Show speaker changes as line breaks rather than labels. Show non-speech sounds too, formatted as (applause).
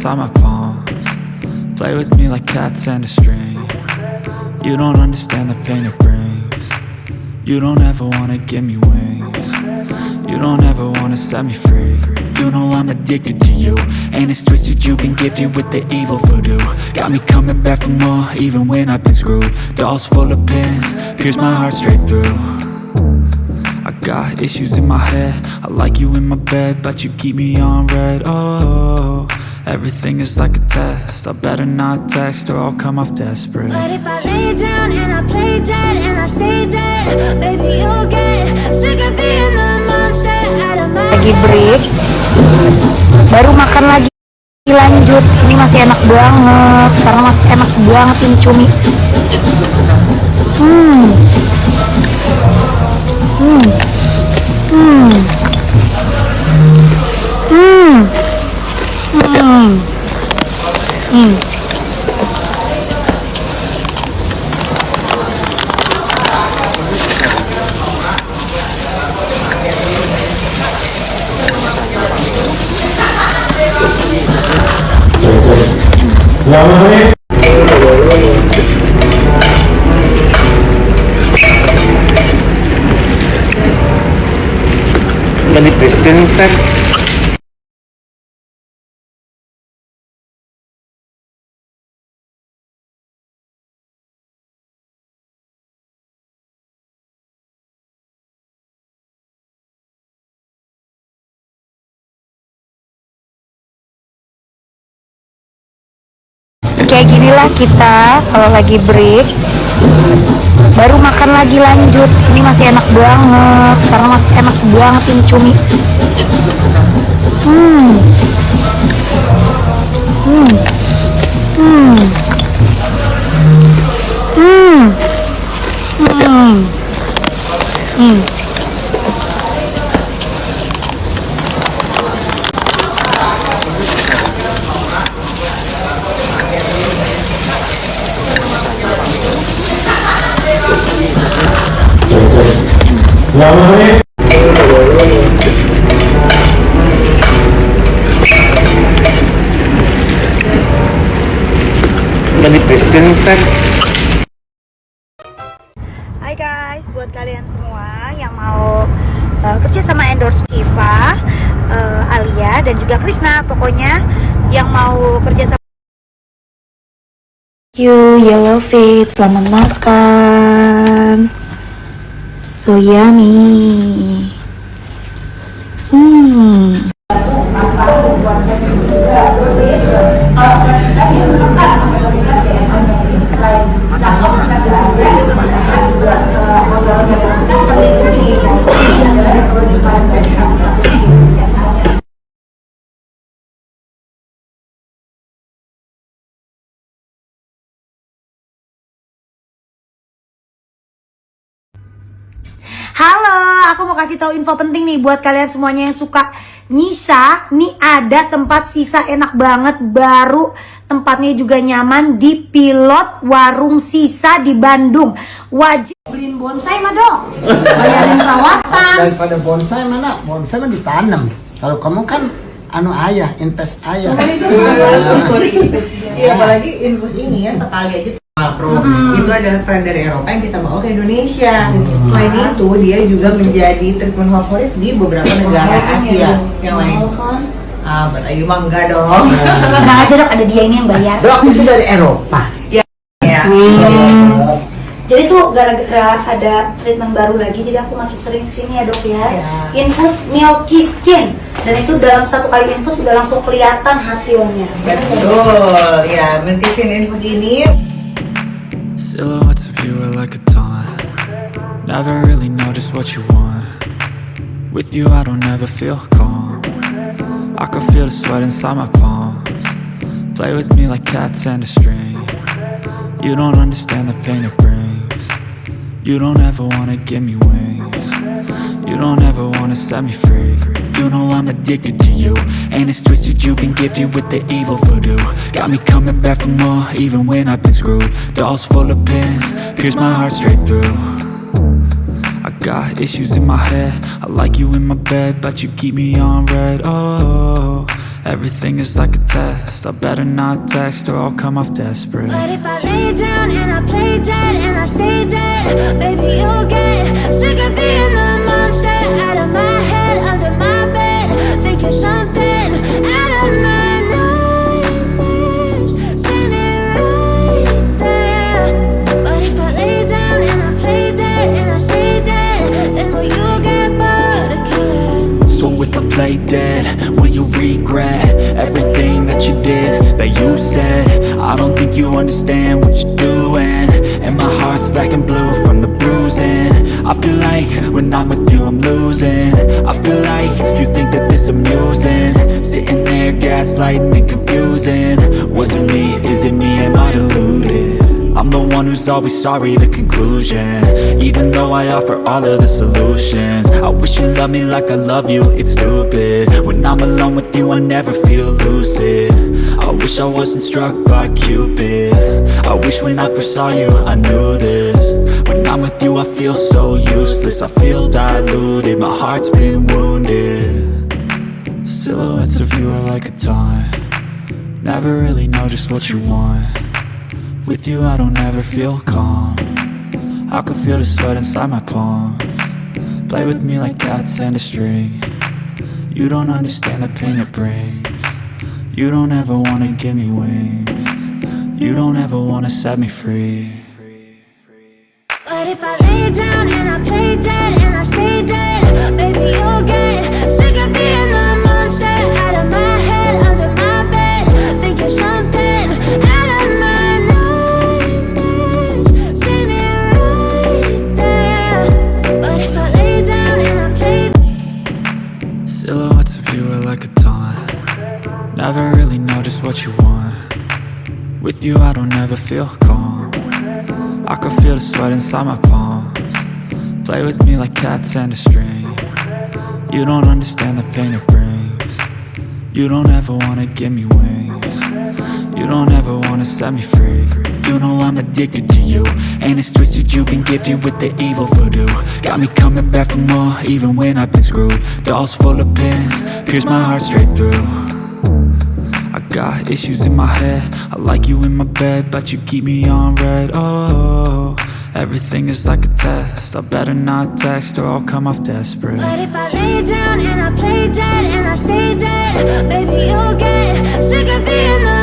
inside my palms. Play with me like cats and a string. You don't understand the pain it brings. You don't ever wanna give me wings. You don't ever wanna set me free. You know I'm addicted to you. And it's twisted you've been gifted with the evil voodoo. Got me coming back for more even when I've been screwed. Dolls full of pins, pierce my heart straight through. I got issues in my head. I like you in my bed But you keep me on red. Oh, everything is like a test. I better not text or I'll come off desperate.
But if I lay down and I play dead and I stay dead Baby, you'll get sick of being the monster out of my
lagi break. Baru makan lagi. Lanjut. Ini masih enak banget. Karena masih enak banget ini cumi. Hmm
Ya, maksudnya Dari
kayak ginilah kita kalau lagi break baru makan lagi lanjut. Ini masih enak banget karena masih enak banget ini cumi. Hmm Hai guys, buat kalian semua yang mau uh, kerja sama endorse Kiva, uh, Alia dan juga Krisna, pokoknya yang mau kerja sama You Yellow Fit, selamat makan. So yummy. Hmm. Aku mau kasih tahu info penting nih buat kalian semuanya yang suka nyisa. Nih ada tempat sisa enak banget baru. Tempatnya juga nyaman di Pilot Warung Sisa di Bandung. Wajib
beliin bonsai mah dong bayarin perawatan
daripada bonsai mana bonsai mah ditanam kalau kamu kan anu ayah invest ayah
Iya, apalagi infus ini ya sekali aja Pro itu adalah tren dari Eropa yang kita bawa ke Indonesia. Selain itu, dia juga menjadi treatment favorit di beberapa negara Asia yang lain. Ah, berayu mah enggak dong. (laughs)
Tenang aja dok, ada dia ini yang bayar.
dok itu dari Eropa
ya.
Jadi tuh gara-gara ada treatment baru lagi, jadi aku makin sering ke sini ya dok ya. Infus Milky Skin dan itu dalam satu kali infus udah langsung kelihatan hasilnya.
Betul, ya. Multivin infus ini
Silhouettes of you are like a taunt. Never really know just what you want. With you I don't ever feel calm. I can feel the sweat inside my palms. Play with me like cats and a string. You don't understand the pain it brings. You don't ever wanna give me wings. You don't ever wanna set me free You know I'm addicted to you. And it's twisted you've been gifted with the evil voodoo. Got me coming back for more even when I've been screwed. Dolls full of pins, pierce my heart straight through. I got issues in my head. I like you in my bed But you keep me on red. Oh, Everything is like a test. I better not text or I'll come off desperate.
But if I lay down and I play dead and I stay dead, baby, you'll get sick of being I dead, will you
regret Everything that you did, that you said? I don't think you understand what you're doing. And my heart's black and blue from the bruising. I feel like when I'm with you I'm losing. I feel like you think that this amusing. Sitting there gaslighting and confusing. Was it me, is it me, am I deluded? I'm the one who's always sorry, the conclusion. Even though I offer all of the solutions. I wish you loved me like I love you, it's stupid. When I'm alone with you, I never feel lucid. I wish I wasn't struck by Cupid. I wish when I first saw you, I knew this. When I'm with you, I feel so useless. I feel diluted, my heart's been wounded. Silhouettes of you are like a taunt. Never really know just what you want with you I don't ever feel calm. I can feel the sweat inside my palm. Play with me like cats and a string. You don't understand the pain it brings. You don't ever wanna give me wings. You don't ever wanna set me free.
But if I lay down and I play dead and I stay dead, baby, you'll get
Never really know just what you want. With you I don't ever feel calm. I can feel the sweat inside my palms. Play with me like cats and a string. You don't understand the pain it brings. You don't ever wanna give me wings. You don't ever wanna set me free. You know I'm addicted to you. And it's twisted you've been gifted with the evil voodoo. Got me coming back for more even when I've been screwed. Dolls full of pins, pierce my heart straight through I got issues in my head. I like you in my bed But you keep me on red. Oh, everything is like a test. I better not text or I'll come off desperate.
But if I lay down and I play dead and I stay dead, baby, you'll get sick of being the